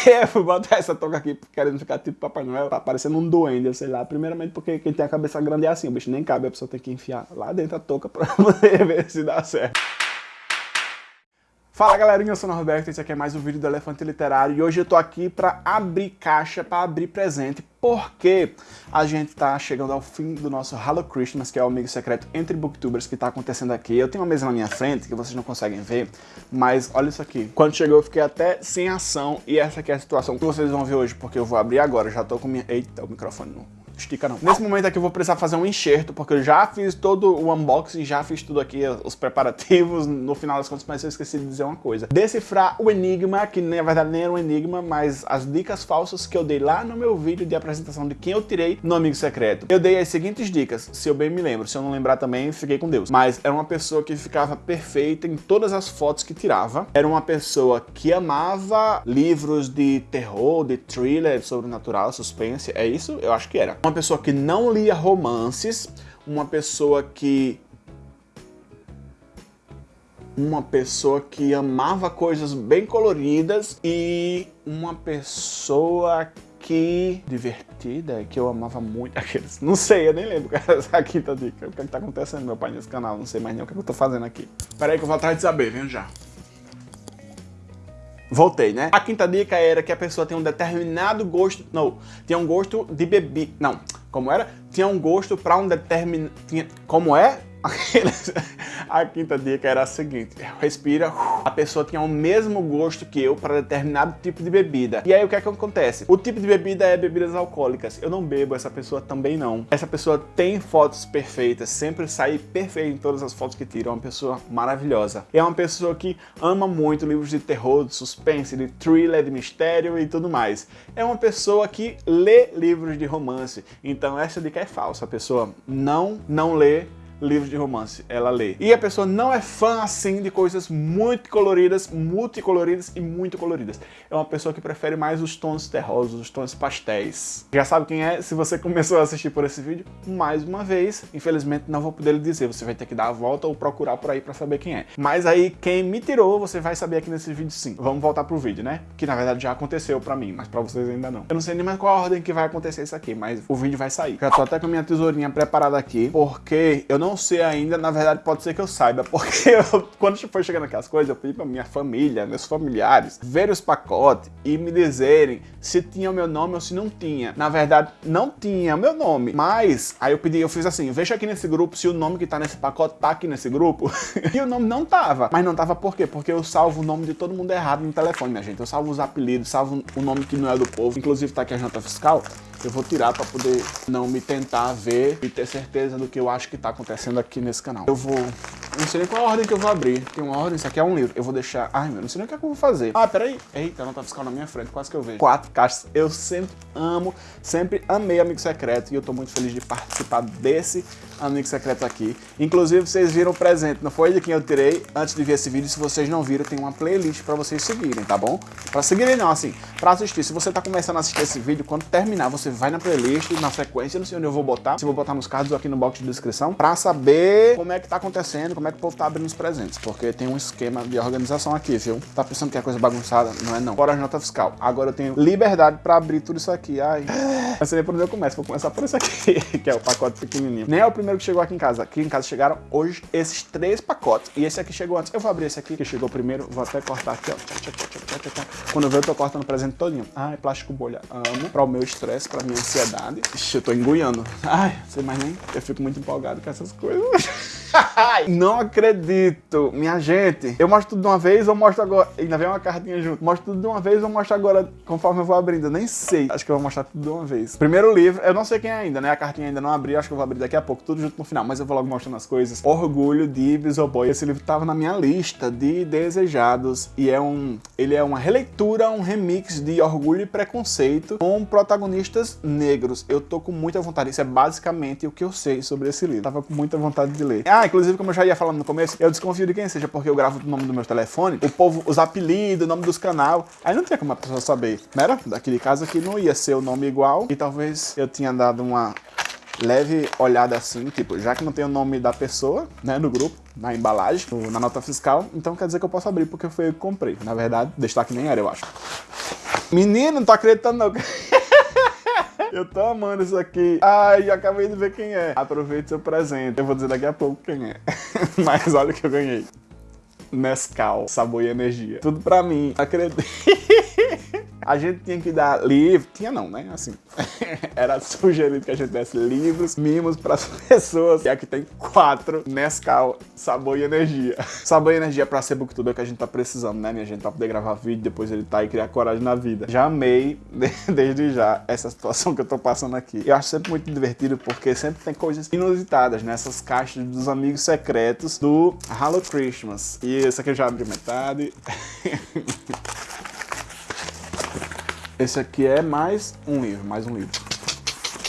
eu fui botar essa touca aqui querendo ficar tipo Papai Noel, tá parecendo um duende, sei lá. Primeiramente porque quem tem a cabeça grande é assim, o bicho nem cabe, a pessoa tem que enfiar lá dentro a touca pra poder ver se dá certo. Fala galerinha, eu sou o Norberto, esse aqui é mais um vídeo do Elefante Literário e hoje eu tô aqui pra abrir caixa, pra abrir presente, porque a gente tá chegando ao fim do nosso Hello Christmas, que é o amigo secreto entre booktubers que tá acontecendo aqui. Eu tenho uma mesa na minha frente que vocês não conseguem ver, mas olha isso aqui. Quando chegou eu fiquei até sem ação e essa aqui é a situação que vocês vão ver hoje, porque eu vou abrir agora, já tô com minha... Eita, o microfone não estica não. Nesse momento aqui eu vou precisar fazer um enxerto, porque eu já fiz todo o unboxing, já fiz tudo aqui, os preparativos, no final das contas, mas eu esqueci de dizer uma coisa. Decifrar o enigma, que na verdade nem era um enigma, mas as dicas falsas que eu dei lá no meu vídeo de apresentação de quem eu tirei no Amigo Secreto. Eu dei as seguintes dicas, se eu bem me lembro, se eu não lembrar também, fiquei com Deus. Mas era uma pessoa que ficava perfeita em todas as fotos que tirava, era uma pessoa que amava livros de terror, de thriller, sobrenatural, suspense, é isso? Eu acho que era. Uma uma pessoa que não lia romances, uma pessoa que uma pessoa que amava coisas bem coloridas e uma pessoa que divertida, que eu amava muito aqueles. Não sei, eu nem lembro essa quinta dica. O que, é que tá acontecendo, meu pai, nesse canal? Não sei mais nem o que, é que eu tô fazendo aqui. Pera aí que eu vou atrás de saber, venho já. Voltei, né? A quinta dica era que a pessoa tem um determinado gosto... Não, tinha um gosto de bebida... Não, como era? Tinha um gosto para um determinado... Como é? a quinta dica era a seguinte, respira, a pessoa tinha o mesmo gosto que eu para determinado tipo de bebida. E aí o que é que acontece? O tipo de bebida é bebidas alcoólicas. Eu não bebo, essa pessoa também não. Essa pessoa tem fotos perfeitas, sempre sai perfeito em todas as fotos que tira, é uma pessoa maravilhosa. É uma pessoa que ama muito livros de terror, de suspense, de thriller, de mistério e tudo mais. É uma pessoa que lê livros de romance. Então essa dica é falsa, a pessoa não, não lê livros de romance, ela lê. E a pessoa não é fã, assim, de coisas muito coloridas, multicoloridas e muito coloridas. É uma pessoa que prefere mais os tons terrosos, os tons pastéis. Já sabe quem é? Se você começou a assistir por esse vídeo, mais uma vez, infelizmente não vou poder lhe dizer, você vai ter que dar a volta ou procurar por aí pra saber quem é. Mas aí, quem me tirou, você vai saber aqui nesse vídeo sim. Vamos voltar pro vídeo, né? Que na verdade já aconteceu pra mim, mas pra vocês ainda não. Eu não sei nem mais qual a ordem que vai acontecer isso aqui, mas o vídeo vai sair. Já tô até com a minha tesourinha preparada aqui, porque eu não não sei ainda, na verdade pode ser que eu saiba, porque eu, quando foi chegando aqui as coisas, eu pedi pra minha família, meus familiares, verem os pacotes e me dizerem se tinha o meu nome ou se não tinha. Na verdade, não tinha o meu nome, mas aí eu pedi, eu fiz assim, veja aqui nesse grupo se o nome que tá nesse pacote tá aqui nesse grupo. e o nome não tava. Mas não tava por quê? Porque eu salvo o nome de todo mundo errado no telefone, minha gente. Eu salvo os apelidos, salvo o nome que não é do povo. Inclusive tá aqui a nota fiscal eu vou tirar para poder não me tentar ver e ter certeza do que eu acho que está acontecendo aqui nesse canal. Eu vou... Não sei nem qual a ordem que eu vou abrir. Tem uma ordem, isso aqui é um livro. Eu vou deixar... Ai, meu, não sei nem o que, é que eu vou fazer. Ah, peraí. Eita, não tá fiscal na minha frente, quase que eu vejo. Quatro caixas. Eu sempre amo, sempre amei Amigo Secreto e eu tô muito feliz de participar desse Amigo Secreto aqui. Inclusive, vocês viram o presente, não foi de quem eu tirei antes de ver esse vídeo. Se vocês não viram, tem uma playlist para vocês seguirem, tá bom? Para seguirem não, assim, para assistir. Se você tá começando a assistir esse vídeo, quando terminar, você vai na playlist, na sequência, não sei onde eu vou botar, se eu vou botar nos cards ou aqui no box de descrição, pra saber como é que tá acontecendo, como é que o povo tá abrindo os presentes, porque tem um esquema de organização aqui, viu? Tá pensando que é coisa bagunçada? Não é não. Fora a nota fiscal. Agora eu tenho liberdade pra abrir tudo isso aqui. Ai, não sei nem por onde eu começo, vou começar por isso aqui, que é o pacote pequenininho. Nem é o primeiro que chegou aqui em casa. Aqui em casa chegaram hoje esses três pacotes, e esse aqui chegou antes. Eu vou abrir esse aqui, que chegou primeiro, vou até cortar aqui, ó. Quando eu ver, eu tô cortando o presente todinho. Ai, plástico bolha, amo. Pra o meu estresse, pra minha ansiedade. Ixi, eu tô engoiando. Ai, sei mais nem. Eu fico muito empolgado com essas coisas. não acredito. Minha gente, eu mostro tudo de uma vez ou mostro agora? Ainda vem uma cartinha junto. Mostro tudo de uma vez ou mostro agora conforme eu vou abrindo? Eu nem sei. Acho que eu vou mostrar tudo de uma vez. Primeiro livro, eu não sei quem é ainda, né? A cartinha ainda não abri, acho que eu vou abrir daqui a pouco, tudo junto no final. Mas eu vou logo mostrando as coisas. Orgulho de Bisoboy. Esse livro tava na minha lista de desejados e é um... Ele é uma releitura, um remix de Orgulho e Preconceito com protagonistas negros. Eu tô com muita vontade. Isso é basicamente o que eu sei sobre esse livro. Tava com muita vontade de ler. Ah, inclusive, como eu já ia falando no começo, eu desconfio de quem seja, porque eu gravo o nome do meu telefone, o povo, os apelidos, o nome dos canal, aí não tinha como a pessoa saber. Era? Daquele caso aqui não ia ser o nome igual, e talvez eu tinha dado uma leve olhada assim, tipo, já que não tem o nome da pessoa, né, no grupo, na embalagem, na nota fiscal, então quer dizer que eu posso abrir porque foi eu que comprei. Na verdade, destaque nem era, eu acho. Menino, não tô acreditando não. Eu tô amando isso aqui. Ai, acabei de ver quem é. Aproveite seu presente. Eu vou dizer daqui a pouco quem é. Mas olha o que eu ganhei. Nescau, sabor e energia. Tudo pra mim. Acredito. A gente tinha que dar livro, tinha não, né? Assim, era sugerido que a gente desse livros, mimos para as pessoas. E aqui tem quatro Nescau, sabor e energia. Sabor e energia para ser booktuber que a gente tá precisando, né, minha gente? Pra poder gravar vídeo, depois ele tá e criar coragem na vida. Já amei, desde já, essa situação que eu tô passando aqui. Eu acho sempre muito divertido porque sempre tem coisas inusitadas nessas caixas dos amigos secretos do Hello Christmas. E esse aqui eu já abri metade. Esse aqui é mais um livro, mais um livro.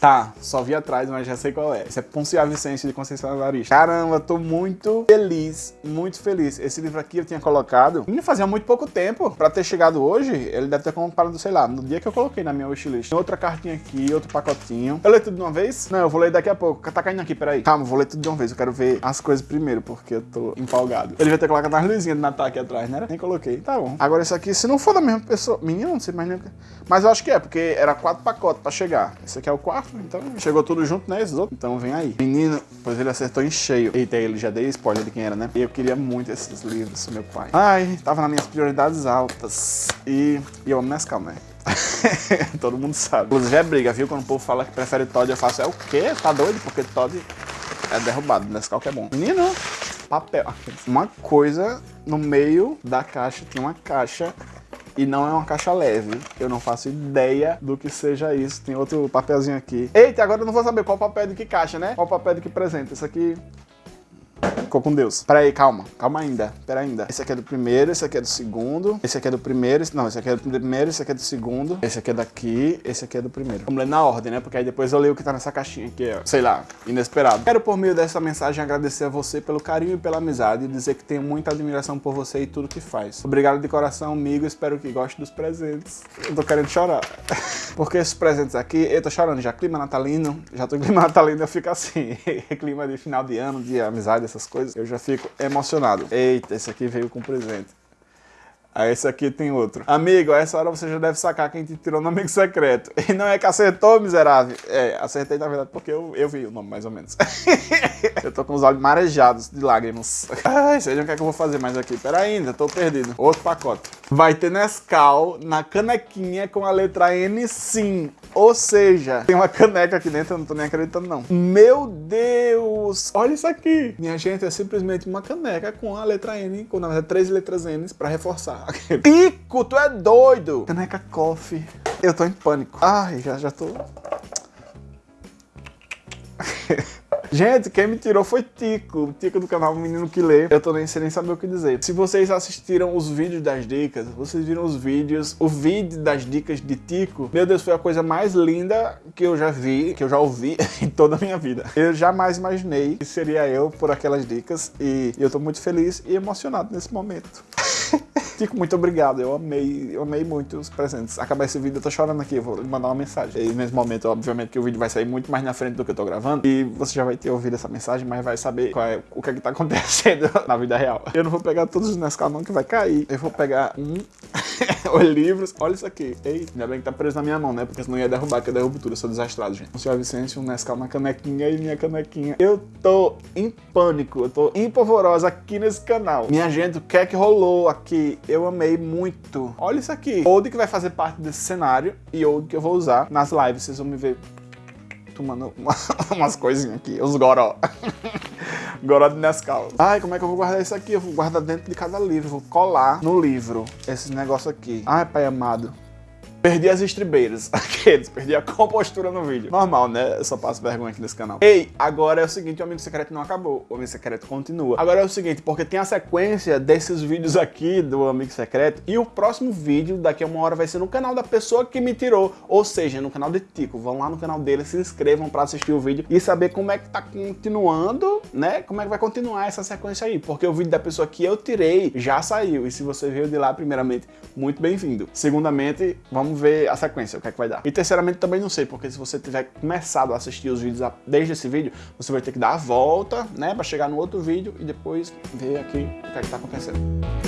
Tá, só vi atrás, mas já sei qual é. Esse é Poncia Vicente de Conceição Evaristo. Caramba, tô muito feliz, muito feliz. Esse livro aqui eu tinha colocado, me fazia muito pouco tempo pra ter chegado hoje. Ele deve ter comprado, sei lá, no dia que eu coloquei na minha wishlist. Outra cartinha aqui, outro pacotinho. Eu leio tudo de uma vez? Não, eu vou ler daqui a pouco. Tá caindo aqui, peraí. Calma, vou ler tudo de uma vez. Eu quero ver as coisas primeiro, porque eu tô empolgado. Ele vai ter colocado as luzinhas de Natal aqui atrás, né? Nem coloquei. Tá bom. Agora esse aqui, se não for da mesma pessoa... Menino, não sei mais nem... Mas eu acho que é, porque era quatro pacotes pra chegar. Esse aqui é o quarto, então chegou tudo junto, né? Esses outros. Então vem aí. Menino, pois ele acertou em cheio. Eita, ele já dei spoiler de quem era, né? Eu queria muito esses livros, meu pai. Ai, tava nas minhas prioridades altas. E, e eu amo Nescau, né? Todo mundo sabe. Inclusive é briga, viu? Quando o povo fala que prefere Todd, eu faço, é o quê? Tá doido? Porque Todd é derrubado. Nescau que é bom. Menino, papel. Uma coisa no meio da caixa, tem uma caixa e não é uma caixa leve. Eu não faço ideia do que seja isso. Tem outro papelzinho aqui. Eita, agora eu não vou saber qual papel de que caixa, né? Qual papel de que presente. Isso aqui Ficou com Deus. Pera aí, calma. Calma ainda. Pera ainda. Esse aqui é do primeiro, esse aqui é do segundo. Esse aqui é do primeiro. Não, esse aqui é do primeiro, esse aqui é do segundo. Esse aqui é daqui, esse aqui é do primeiro. Vamos ler na ordem, né? Porque aí depois eu leio o que tá nessa caixinha, que é, sei lá, inesperado. Quero por meio dessa mensagem agradecer a você pelo carinho e pela amizade e dizer que tenho muita admiração por você e tudo que faz. Obrigado de coração, amigo. Espero que goste dos presentes. Eu tô querendo chorar. Porque esses presentes aqui, eu tô chorando já. Clima natalino, já tô em clima natalino, eu fico assim. clima de final de ano, de amizade, essas coisas. Eu já fico emocionado. Eita, esse aqui veio com presente. Aí esse aqui tem outro. Amigo, a essa hora você já deve sacar quem te tirou no amigo secreto. E não é que acertou, miserável. É, acertei na verdade porque eu, eu vi o nome mais ou menos. eu tô com os olhos marejados de lágrimas. Ai, seja o que é que eu vou fazer mais aqui. Pera ainda, tô perdido. Outro pacote. Vai ter Nescau na canequinha com a letra N sim. Ou seja, tem uma caneca aqui dentro, eu não tô nem acreditando não. Meu Deus! Olha isso aqui! Minha gente, é simplesmente uma caneca com a letra N, com na verdade três letras N pra reforçar. Pico, tu é doido! Caneca coffee. Eu tô em pânico. Ai, já, já tô... Gente, quem me tirou foi Tico, Tico do canal Menino Que Lê. Eu tô nem sem nem saber o que dizer. Se vocês assistiram os vídeos das dicas, vocês viram os vídeos, o vídeo das dicas de Tico, meu Deus, foi a coisa mais linda que eu já vi, que eu já ouvi em toda a minha vida. Eu jamais imaginei que seria eu por aquelas dicas e eu tô muito feliz e emocionado nesse momento. Tico, muito obrigado. Eu amei, eu amei muito os presentes. Acabar esse vídeo, eu tô chorando aqui, eu vou mandar uma mensagem. E nesse momento, obviamente, que o vídeo vai sair muito mais na frente do que eu tô gravando. E você já vai ter ouvido essa mensagem, mas vai saber é, o que é que tá acontecendo na vida real. Eu não vou pegar todos os Nescau não, que vai cair. Eu vou pegar um, os livros. Olha isso aqui. Ei, ainda bem que tá preso na minha mão, né? Porque senão ia derrubar, que eu derrubo tudo. Eu sou desastrado, gente. O senhor Vicente, um Nescau na canequinha e minha canequinha. Eu tô em pânico, eu tô empolvorosa aqui nesse canal. Minha gente, o que é que rolou aqui? Eu amei muito. Olha isso aqui. Old que vai fazer parte desse cenário e Old que eu vou usar nas lives. Vocês vão me ver tomando uma, umas coisinhas aqui, os goró. goró de Nescau. Ai, como é que eu vou guardar isso aqui? Eu vou guardar dentro de cada livro, vou colar no livro esses negócios aqui. Ai, pai amado. Perdi as estribeiras, aqueles, perdi a compostura no vídeo. Normal, né? Eu só passo vergonha aqui nesse canal. Ei, agora é o seguinte, o Amigo Secreto não acabou, o Amigo Secreto continua. Agora é o seguinte, porque tem a sequência desses vídeos aqui do Amigo Secreto e o próximo vídeo daqui a uma hora vai ser no canal da pessoa que me tirou, ou seja, no canal de Tico. Vão lá no canal dele, se inscrevam pra assistir o vídeo e saber como é que tá continuando, né? Como é que vai continuar essa sequência aí, porque o vídeo da pessoa que eu tirei já saiu e se você veio de lá, primeiramente, muito bem-vindo. Segundamente, ver a sequência, o que é que vai dar. E terceiramente também não sei, porque se você tiver começado a assistir os vídeos desde esse vídeo, você vai ter que dar a volta, né, para chegar no outro vídeo e depois ver aqui o que é que tá acontecendo.